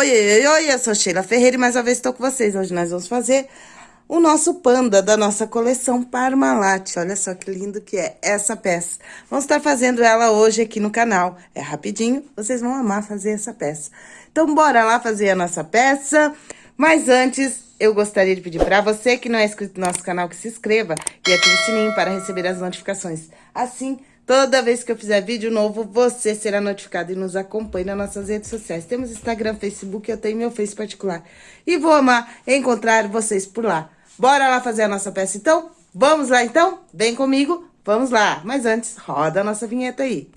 Oi, oi, eu sou Sheila Ferreira e mais uma vez estou com vocês. Hoje nós vamos fazer o nosso panda da nossa coleção Parmalat. Olha só que lindo que é essa peça. Vamos estar fazendo ela hoje aqui no canal. É rapidinho, vocês vão amar fazer essa peça. Então, bora lá fazer a nossa peça. Mas antes, eu gostaria de pedir para você que não é inscrito no nosso canal que se inscreva e ative o sininho para receber as notificações. Assim, Toda vez que eu fizer vídeo novo, você será notificado e nos acompanhe nas nossas redes sociais. Temos Instagram, Facebook, eu tenho meu Face particular. E vou amar encontrar vocês por lá. Bora lá fazer a nossa peça, então? Vamos lá, então? Vem comigo, vamos lá. Mas antes, roda a nossa vinheta aí.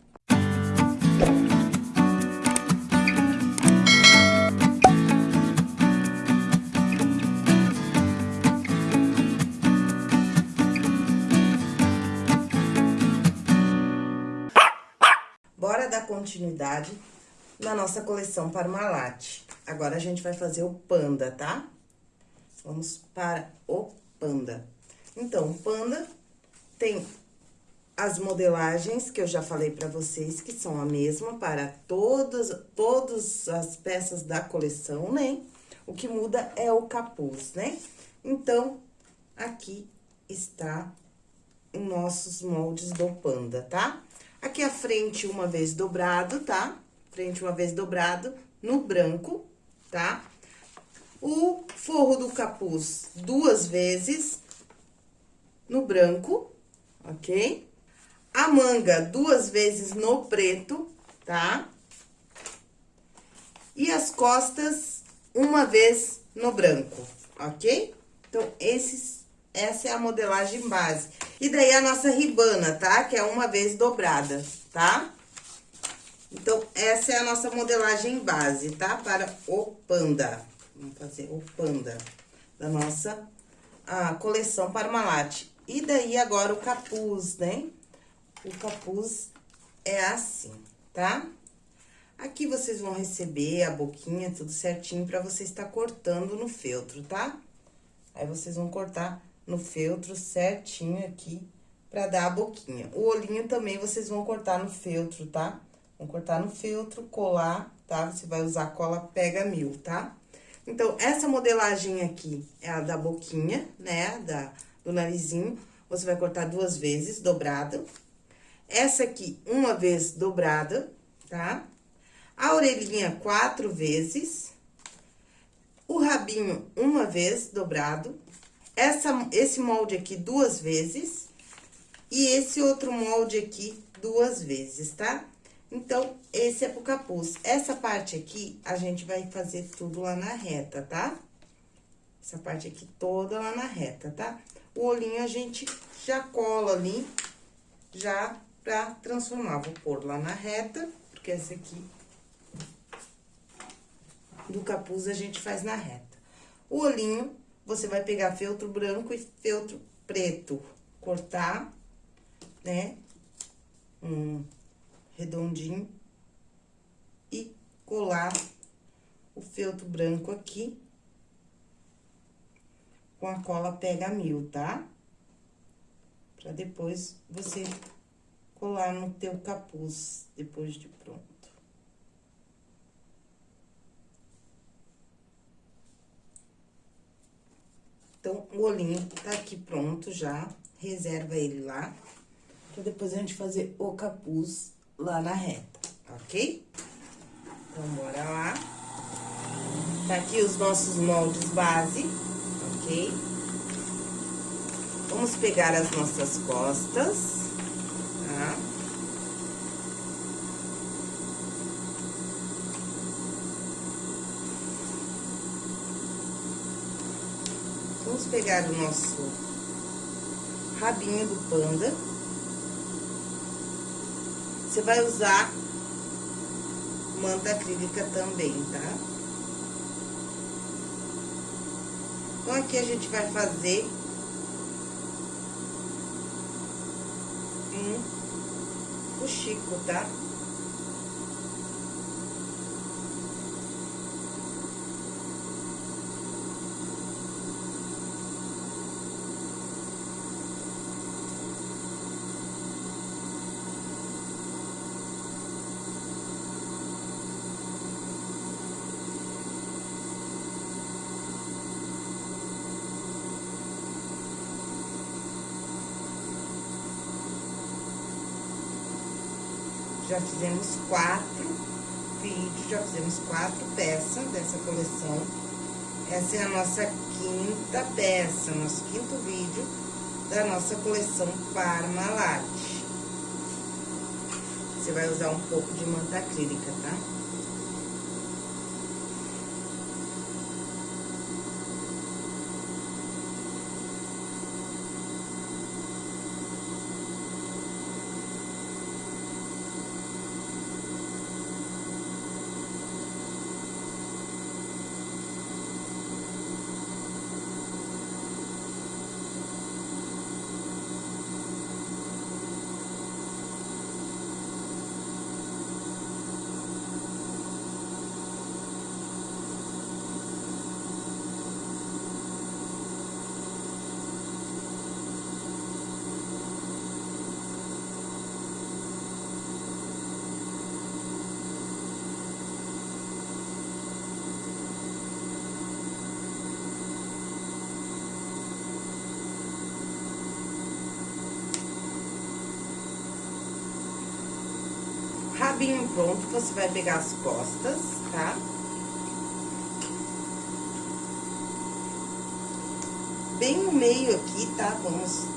Continuidade na nossa coleção Parmalat. Agora, a gente vai fazer o panda, tá? Vamos para o panda. Então, o panda tem as modelagens que eu já falei para vocês, que são a mesma para todas, todas as peças da coleção, né? O que muda é o capuz, né? Então, aqui está os nossos moldes do panda, tá? Aqui a frente uma vez dobrado, tá? Frente uma vez dobrado no branco, tá? O forro do capuz duas vezes no branco, ok? A manga duas vezes no preto, tá? E as costas uma vez no branco, ok? Então, esses essa é a modelagem base. E daí a nossa ribana, tá? Que é uma vez dobrada, tá? Então, essa é a nossa modelagem base, tá? Para o panda. Vamos fazer o panda da nossa a coleção Parmalat. E daí, agora, o capuz, né? O capuz é assim, tá? Aqui vocês vão receber a boquinha, tudo certinho, pra você estar cortando no feltro, tá? Aí, vocês vão cortar no feltro certinho aqui pra dar a boquinha. O olhinho também vocês vão cortar no feltro, tá? Vão cortar no feltro, colar, tá? Você vai usar cola pega mil, tá? Então, essa modelagem aqui é a da boquinha, né? Da, do narizinho. Você vai cortar duas vezes, dobrada. Essa aqui, uma vez dobrada, tá? A orelhinha, quatro vezes. O rabinho, uma vez dobrado essa, esse molde aqui duas vezes e esse outro molde aqui duas vezes, tá? Então, esse é pro capuz. Essa parte aqui, a gente vai fazer tudo lá na reta, tá? Essa parte aqui toda lá na reta, tá? O olhinho a gente já cola ali, já pra transformar. Vou pôr lá na reta, porque esse aqui do capuz a gente faz na reta. O olhinho você vai pegar feltro branco e feltro preto, cortar, né? Um redondinho e colar o feltro branco aqui com a cola pega mil, tá? Pra depois você colar no teu capuz, depois de pronto. Então, o olhinho tá aqui pronto já, reserva ele lá, pra depois a gente fazer o capuz lá na reta, ok? Então, bora lá. Tá aqui os nossos moldes base, ok? Vamos pegar as nossas costas, tá? Vamos pegar o nosso rabinho do panda. Você vai usar manta acrílica também, tá? Então, aqui a gente vai fazer um fuxico, tá? Já fizemos quatro vídeos, já fizemos quatro peças dessa coleção. Essa é a nossa quinta peça, nosso quinto vídeo da nossa coleção Parmalat. Você vai usar um pouco de manta acrílica, tá? Rabinho pronto, você vai pegar as costas, tá? Bem no meio aqui, tá? Vamos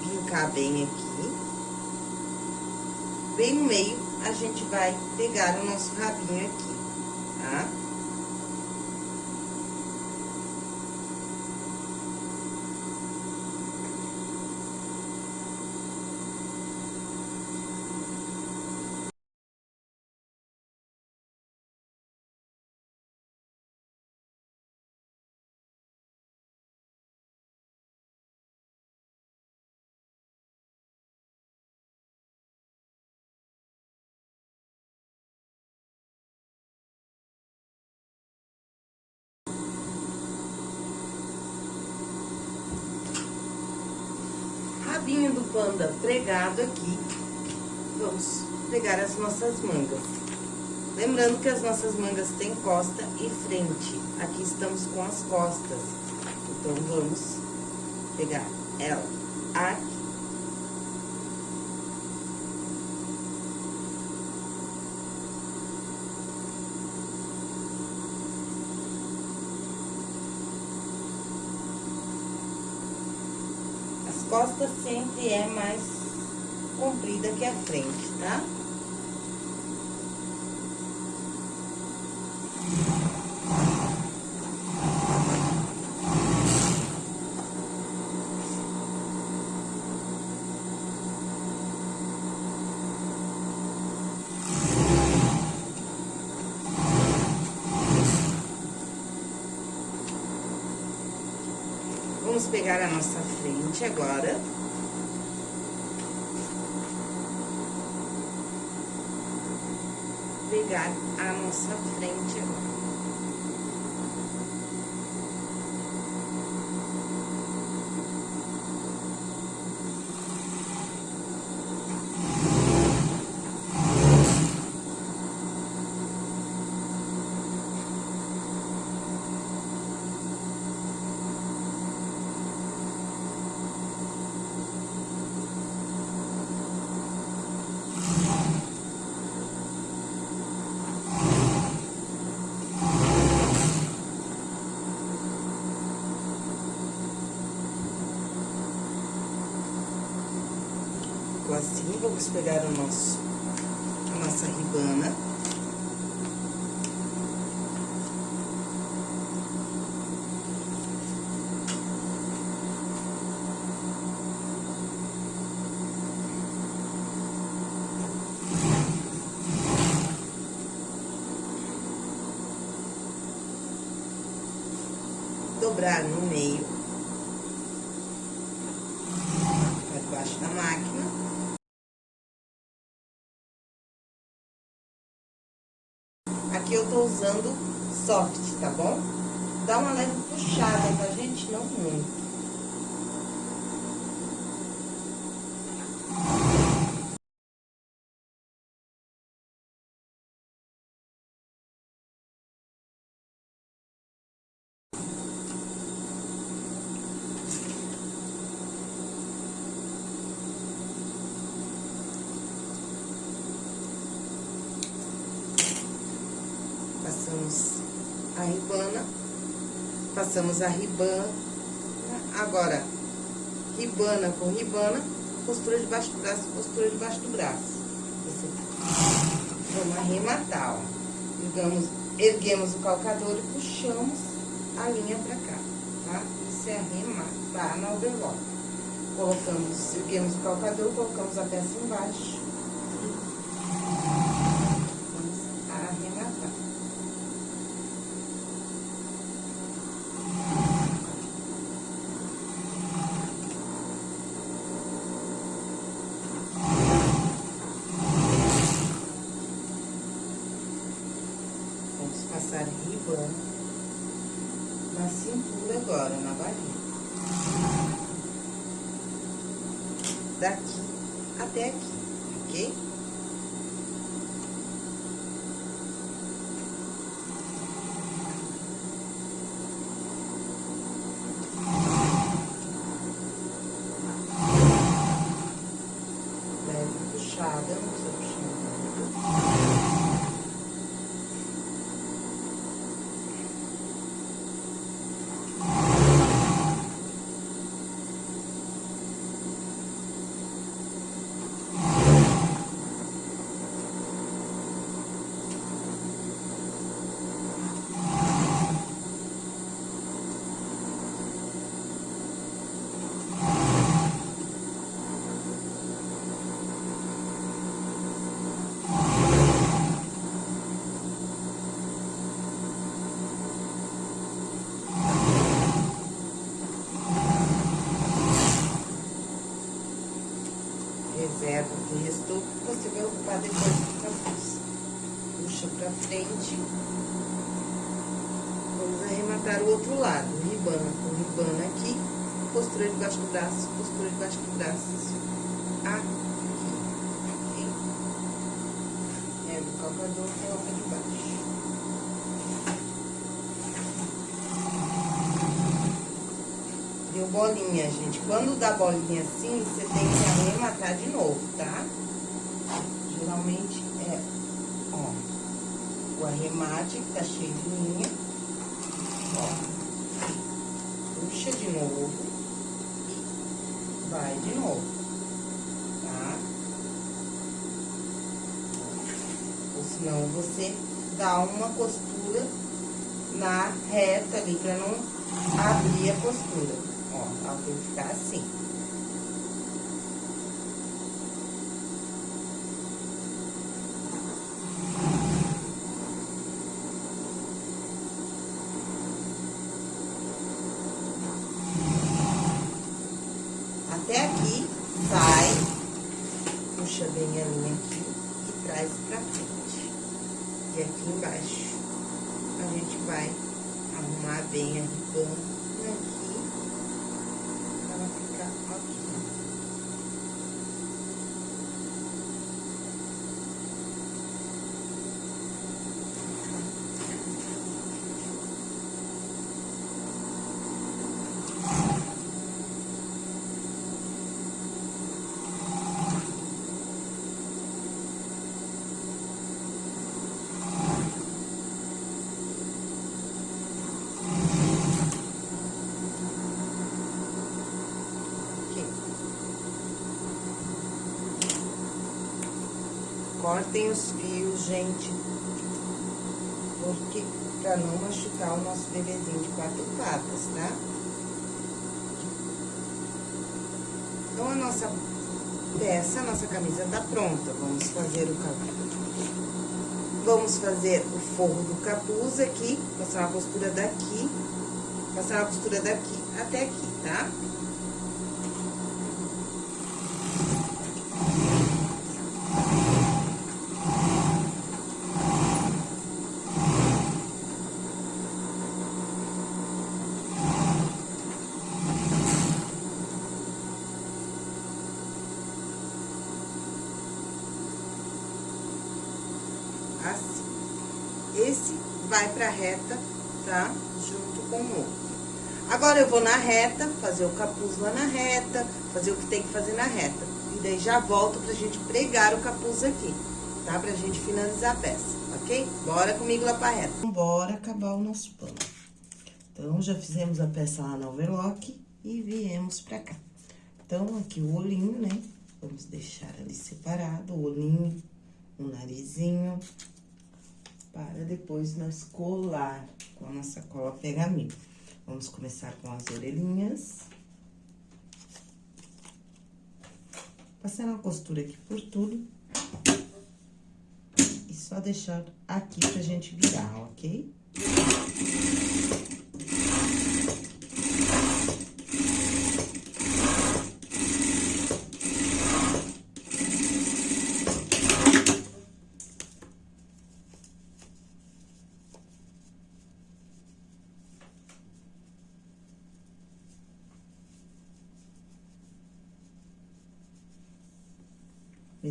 vincar bem aqui. Bem no meio, a gente vai pegar o nosso rabinho aqui, tá? Panda pregado aqui, vamos pegar as nossas mangas. Lembrando que as nossas mangas têm costa e frente. Aqui estamos com as costas. Então, vamos pegar ela aqui. Costa sempre é mais comprida que a frente, tá? Vamos pegar a nossa frente agora. Pegar a nossa frente agora. ficou assim, vamos pegar o nosso, a nossa ribana. Dobrar no meio. Para debaixo da máquina. Aqui eu tô usando Passamos a ribana, passamos a ribana, agora, ribana com ribana, postura debaixo do braço, postura debaixo do braço. Vamos arrematar, ó. Ergamos, erguemos o calcador e puxamos a linha pra cá, tá? Isso é arrematar na overlock. Colocamos, erguemos o calcador, colocamos a peça embaixo bolinha, gente. Quando dá bolinha assim, você tem que arrematar de novo, tá? Geralmente é, ó, o arremate que tá cheio de linha. Ó, puxa de novo vai de novo, tá? Ou senão você dá uma costura na reta ali pra não abrir a costura. Ela tem que ficar assim. Até aqui, vai, puxa bem a linha aqui e traz pra frente. E aqui embaixo, a gente vai arrumar bem a ribana. Cortem os fios, gente. Porque, pra não machucar o nosso bebezinho de quatro patas, tá? Então, a nossa peça, a nossa camisa tá pronta. Vamos fazer o capuz. Vamos fazer o forro do capuz aqui, passar uma costura daqui, passar uma costura daqui até aqui, tá? assim. Esse vai pra reta, tá? Junto com o outro. Agora, eu vou na reta, fazer o capuz lá na reta, fazer o que tem que fazer na reta. E daí, já volto pra gente pregar o capuz aqui, tá? Pra gente finalizar a peça. ok? Bora comigo lá pra reta. Bora acabar o nosso pano. Então, já fizemos a peça lá no overlock e viemos pra cá. Então, aqui o olhinho, né? Vamos deixar ali separado o olhinho, o narizinho, para depois nós colar com a nossa cola pegamento. Vamos começar com as orelhinhas. Passando uma costura aqui por tudo. E só deixar aqui pra gente virar, ok?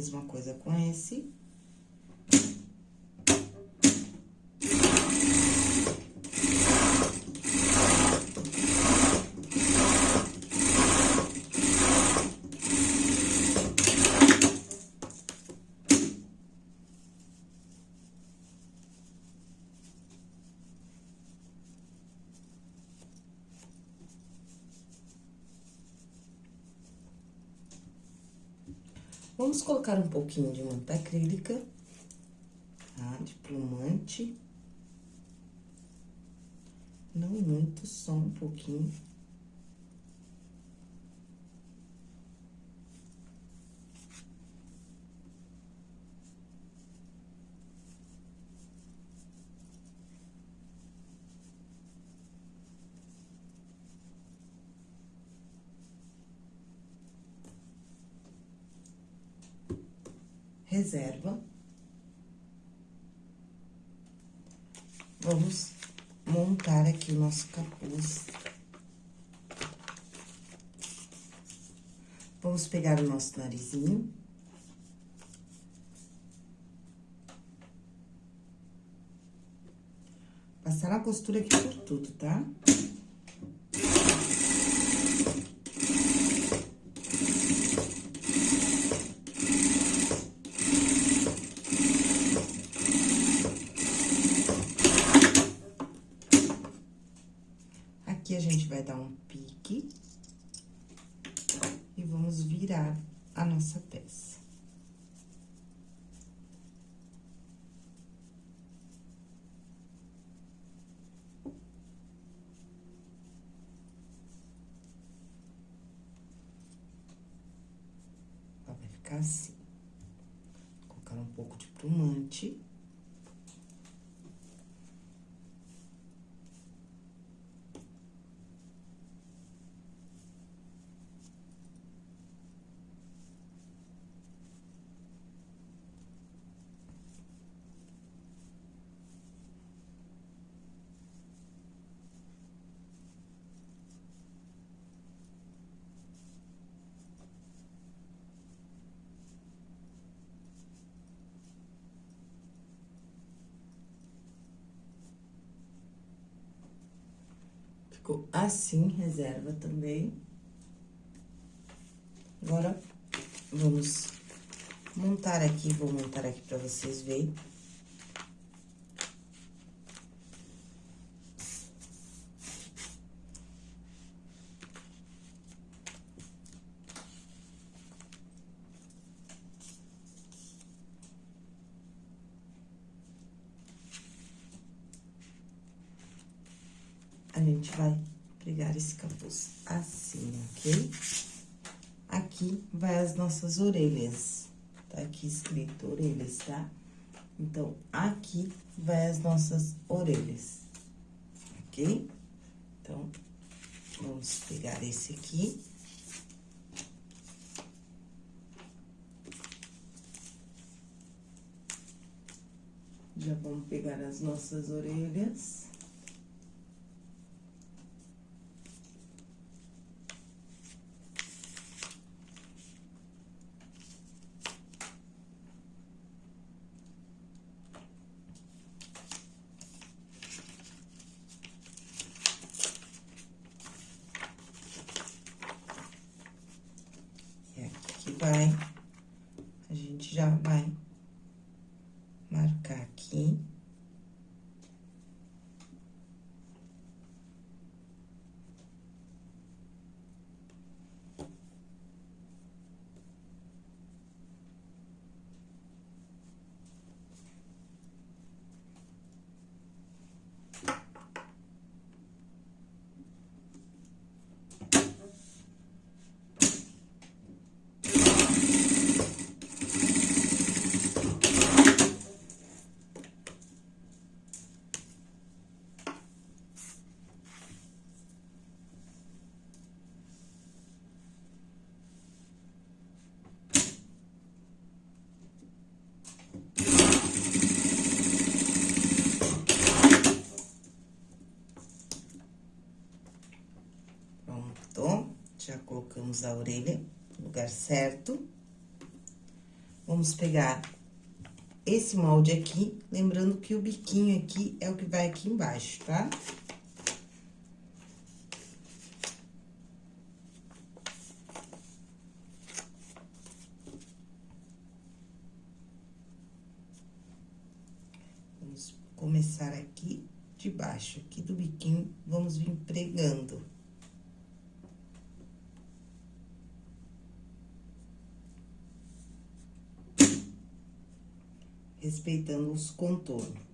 Mesma coisa com esse. Vamos colocar um pouquinho de manta acrílica, tá? De plumante. Não muito, só um pouquinho. Reserva. Vamos montar aqui o nosso capuz. Vamos pegar o nosso narizinho. Passar a costura aqui por tudo, tá? Tá? vai dar um pique. E vamos virar a nossa peça. Vai ficar assim. Vou colocar um pouco de plumante. Ficou assim, reserva também. Agora, vamos montar aqui, vou montar aqui pra vocês verem. Gente vai pregar esse capuz assim, ok? Aqui vai as nossas orelhas, tá aqui escrito orelhas, tá? Então, aqui vai as nossas orelhas, ok? Então, vamos pegar esse aqui. Já vamos pegar as nossas orelhas. vai, a gente já vai marcar aqui. Já colocamos a orelha no lugar certo. Vamos pegar esse molde aqui, lembrando que o biquinho aqui é o que vai aqui embaixo, tá? Vamos começar aqui de baixo, aqui do biquinho, vamos vir pregando. Respeitando os contornos.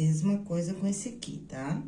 Mesma coisa com esse aqui, tá?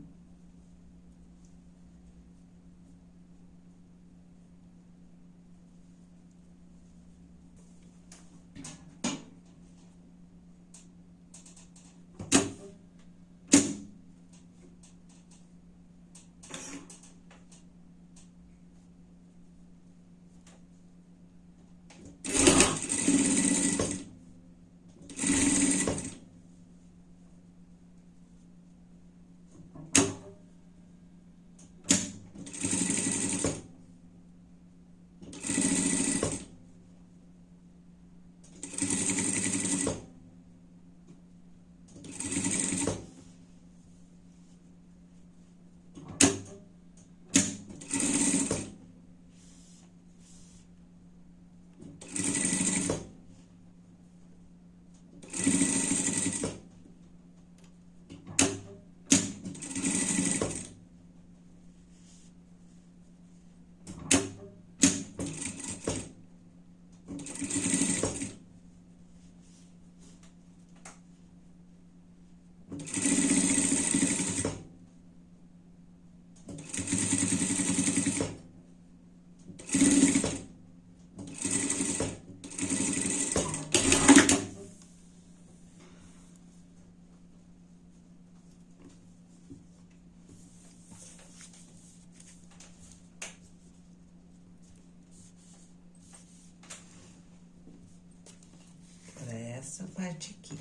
Parte aqui.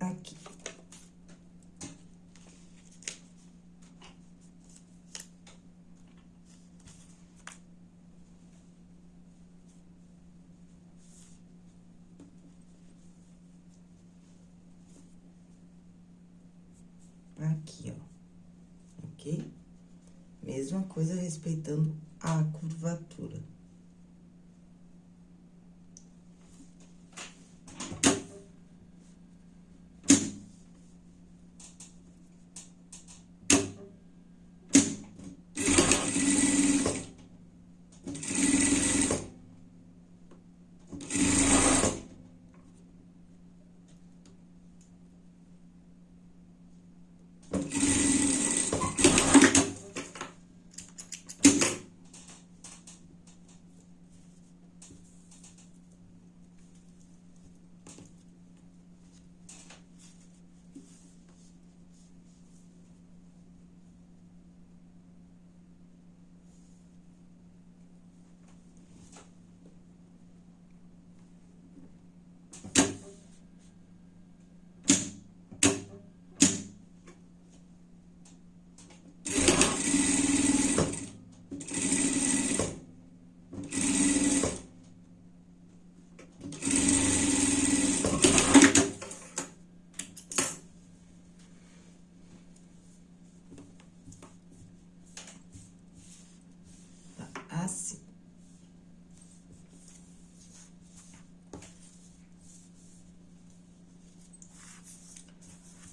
Aqui. Aqui, ó. Ok? Mesma coisa respeitando a curvatura.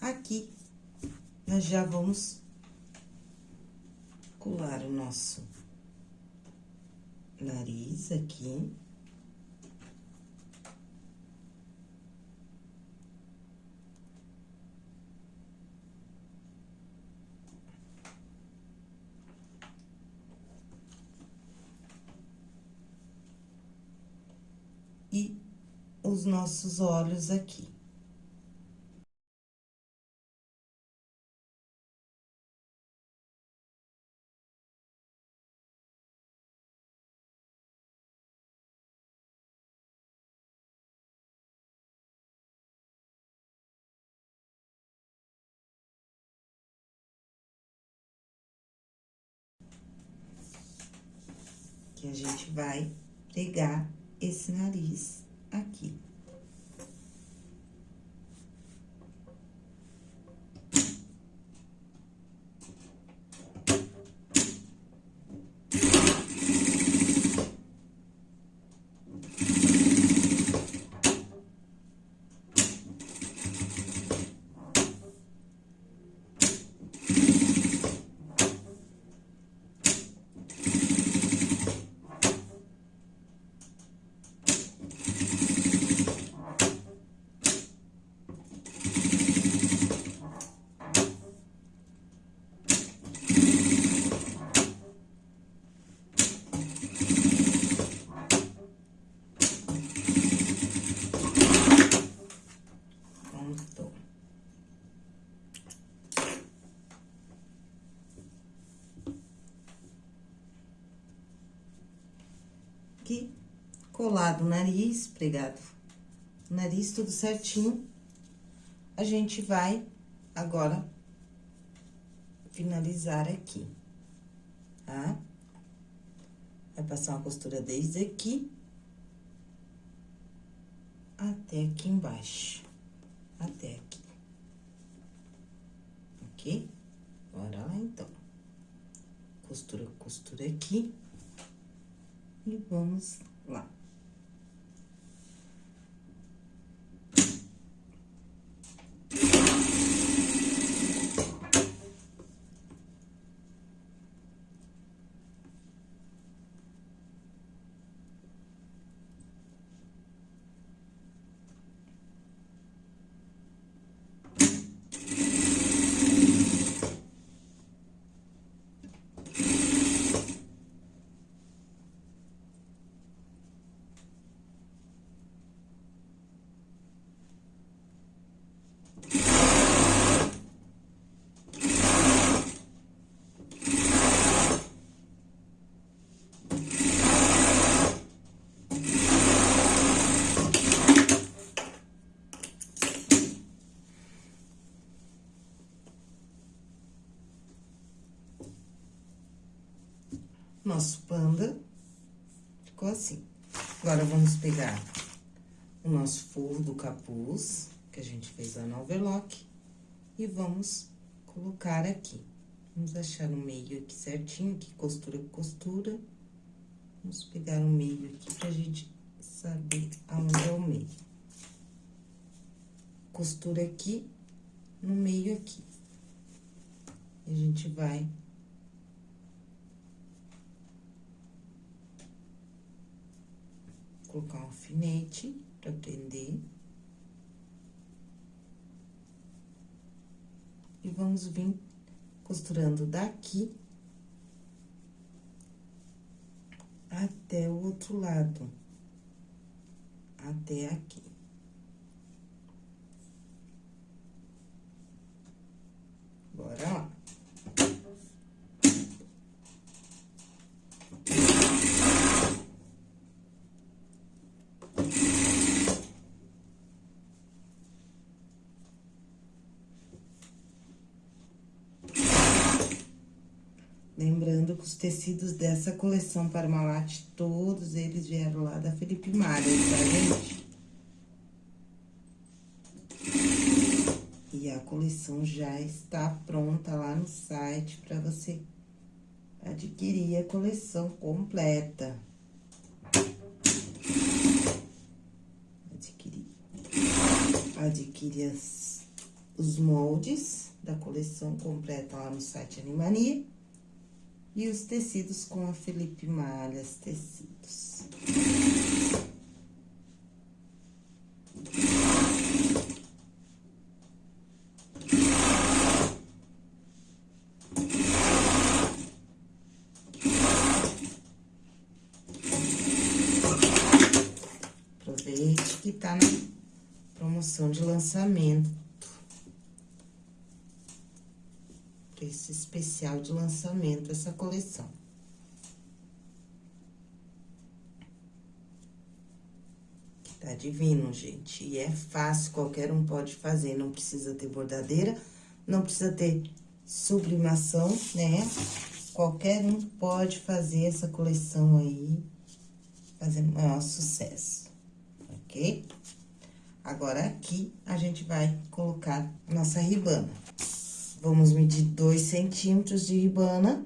Aqui, nós já vamos colar o nosso nariz aqui. E os nossos olhos aqui. Que a gente vai pegar esse nariz aqui. Aqui, colado o nariz, pregado o nariz, tudo certinho. A gente vai agora finalizar aqui, tá? Vai passar uma costura desde aqui até aqui embaixo, até aqui. Ok? Bora lá, então. Costura, costura aqui. E vamos lá. Nosso panda ficou assim. Agora, vamos pegar o nosso forro do capuz, que a gente fez lá no overlock, e vamos colocar aqui. Vamos achar no meio aqui certinho, aqui costura com costura. Vamos pegar o meio aqui pra gente saber aonde é o meio. Costura aqui, no meio aqui. E a gente vai colocar um alfinete pra prender. E vamos vir costurando daqui até o outro lado, até aqui. Bora lá. Lembrando que os tecidos dessa coleção Parmalat, todos eles vieram lá da Felipe Mares, tá, gente? E a coleção já está pronta lá no site para você adquirir a coleção completa. Adquirir. Os moldes da coleção completa lá no site Animania. E os tecidos com a Felipe Malhas Tecidos. Aproveite que tá na promoção de lançamento. Esse especial de lançamento, essa coleção. Tá divino, gente. E é fácil, qualquer um pode fazer. Não precisa ter bordadeira, não precisa ter sublimação, né? Qualquer um pode fazer essa coleção aí, fazer maior sucesso, ok? Agora, aqui, a gente vai colocar nossa ribana. Vamos medir dois centímetros de ribana.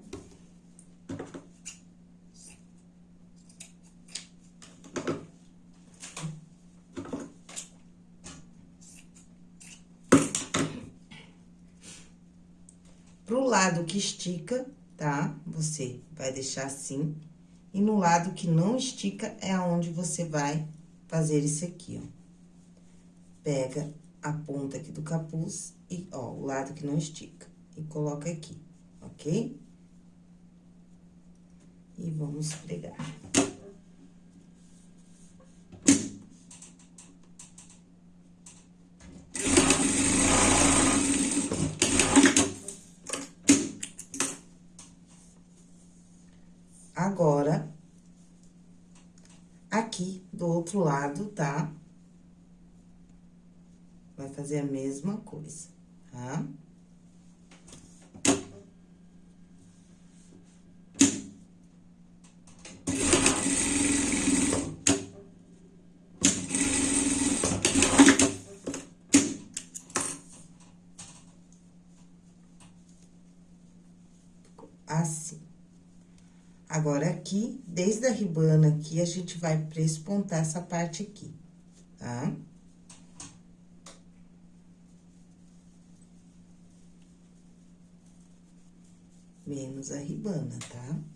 Pro lado que estica, tá? Você vai deixar assim. E no lado que não estica, é aonde você vai fazer isso aqui, ó. Pega a ponta aqui do capuz e, ó, o lado que não estica. E coloca aqui, ok? E vamos pregar. Agora, aqui do outro lado, tá? Vai fazer a mesma coisa, tá? Assim. Agora, aqui, desde a ribana aqui, a gente vai prespontar essa parte aqui, tá? Tá? Menos a ribana, tá?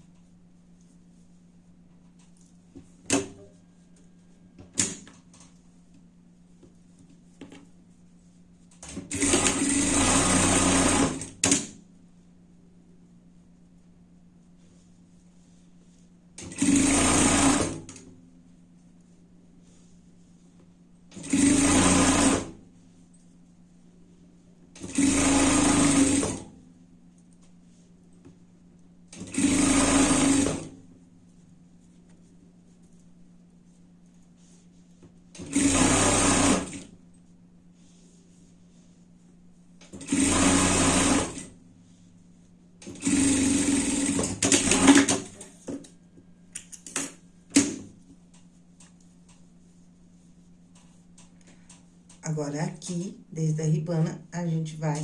Agora, aqui, desde a ribana, a gente vai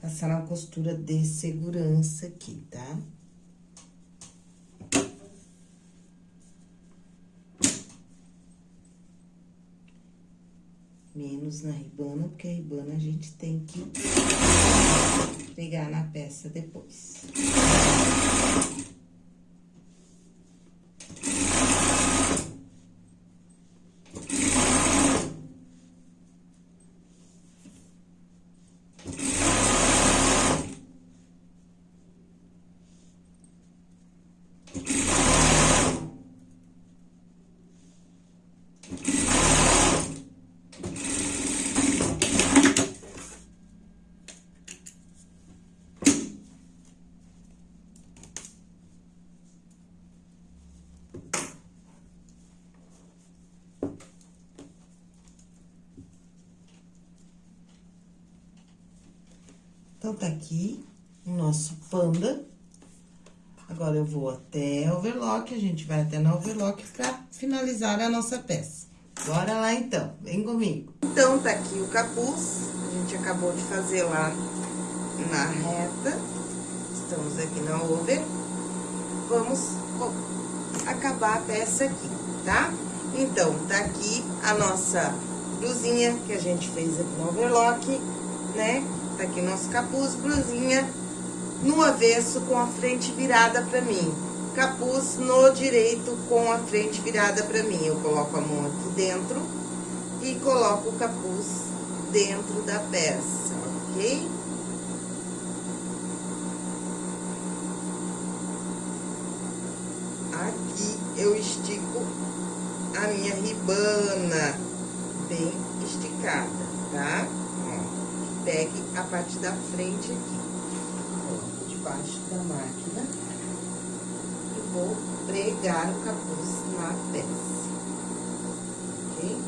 passar uma costura de segurança aqui, tá? Menos na ribana, porque a ribana a gente tem que pegar na peça depois. Então, tá aqui o nosso panda. Agora, eu vou até overlock, a gente vai até na overlock pra finalizar a nossa peça. Bora lá, então, vem comigo. Então, tá aqui o capuz, a gente acabou de fazer lá na reta. Estamos aqui na over. vamos acabar a peça aqui, tá? Então, tá aqui a nossa blusinha que a gente fez aqui no overlock, né? Tá aqui nosso capuz, blusinha no avesso com a frente virada pra mim. Capuz no direito com a frente virada pra mim. Eu coloco a mão aqui dentro e coloco o capuz dentro da peça, ok? Aqui eu estico a minha ribana bem esticada, tá? Pegue a parte da frente aqui, coloco debaixo da máquina. E vou pregar o capuz na peça, ok?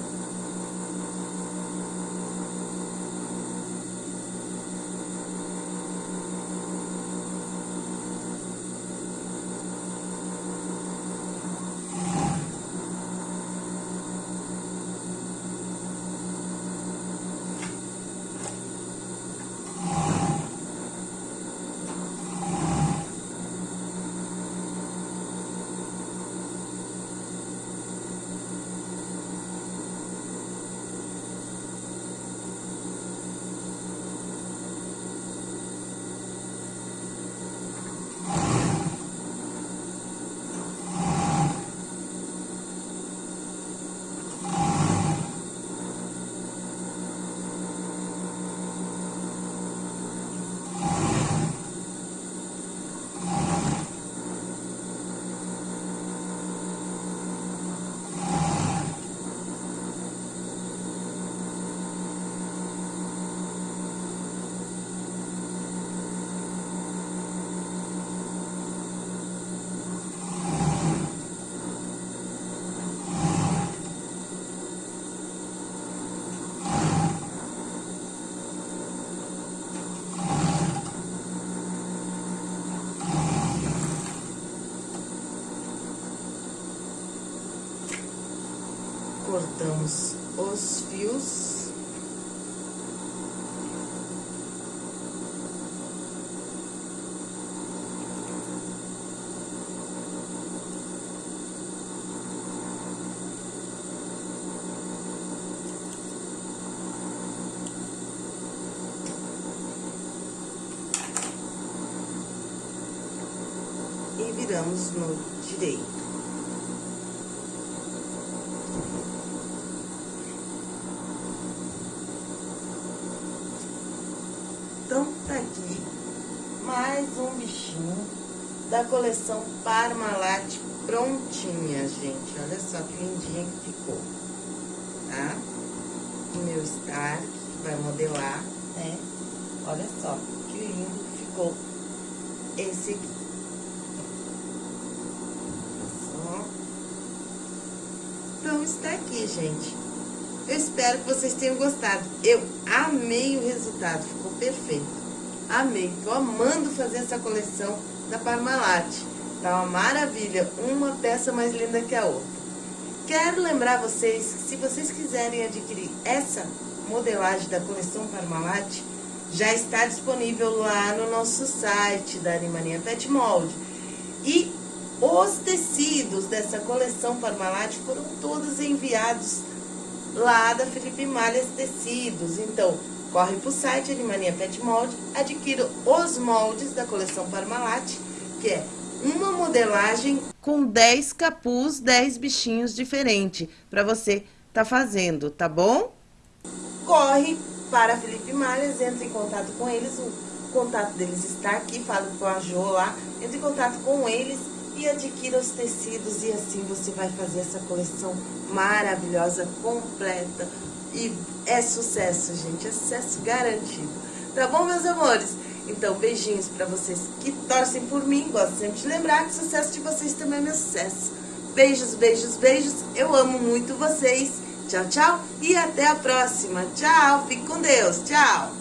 Cortamos os fios. E viramos no direito. Então, tá aqui mais um bichinho da coleção Parmalat prontinha, gente. Olha só que lindinha que ficou, tá? O meu Star, que vai modelar, né? Olha só que lindo que ficou esse aqui. Só. Então, está aqui, gente. Eu espero que vocês tenham gostado. Eu amei o resultado, ficou perfeito. Amei, tô amando fazer essa coleção da Parmalat. Tá uma maravilha, uma peça mais linda que a outra. Quero lembrar vocês que se vocês quiserem adquirir essa modelagem da coleção Parmalat, já está disponível lá no nosso site da Animania Pet Mold. E os tecidos dessa coleção Parmalat foram todos enviados lá da Felipe Malhas Tecidos. Então, corre pro site Animania Pet Mold, adquira os moldes da coleção Parmalat, que é uma modelagem com 10 capuz, 10 bichinhos diferentes, para você tá fazendo, tá bom? Corre para Felipe Malhas, entre em contato com eles, o contato deles está aqui, fala com a Jo lá, entre em contato com eles e adquira os tecidos e assim você vai fazer essa coleção maravilhosa, completa e é sucesso, gente, é sucesso garantido. Tá bom, meus amores? Então, beijinhos pra vocês que torcem por mim, gosto sempre de lembrar que o sucesso de vocês também é meu sucesso. Beijos, beijos, beijos, eu amo muito vocês. Tchau, tchau e até a próxima. Tchau, fique com Deus, tchau.